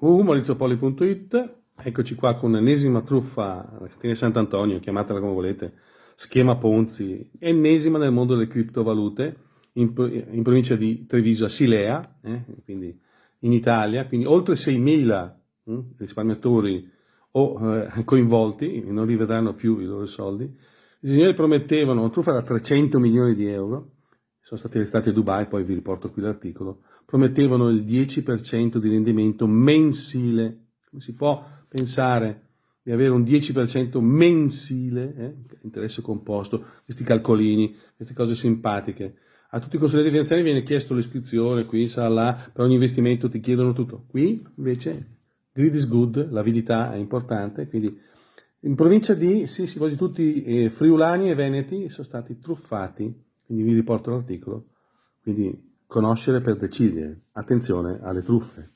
www.maurizopoli.it Eccoci qua con l'ennesima truffa, Catena Sant'Antonio, chiamatela come volete, schema Ponzi, ennesima nel mondo delle criptovalute, in, in provincia di Treviso a Silea, eh, quindi in Italia, quindi oltre 6.000 hm, risparmiatori o eh, coinvolti, non rivedranno più i loro soldi. I signori promettevano una truffa da 300 milioni di euro, sono stati arrestati a Dubai, poi vi riporto qui l'articolo, promettevano il 10% di rendimento mensile. Come si può pensare di avere un 10% mensile, eh, interesse composto, questi calcolini, queste cose simpatiche. A tutti i consulenti finanziari viene chiesto l'iscrizione, qui, sa là, per ogni investimento ti chiedono tutto. Qui invece greed is good, l'avidità è importante, quindi in provincia di, sì, sì, quasi tutti eh, friulani e veneti sono stati truffati, quindi vi riporto l'articolo, quindi conoscere per decidere, attenzione alle truffe.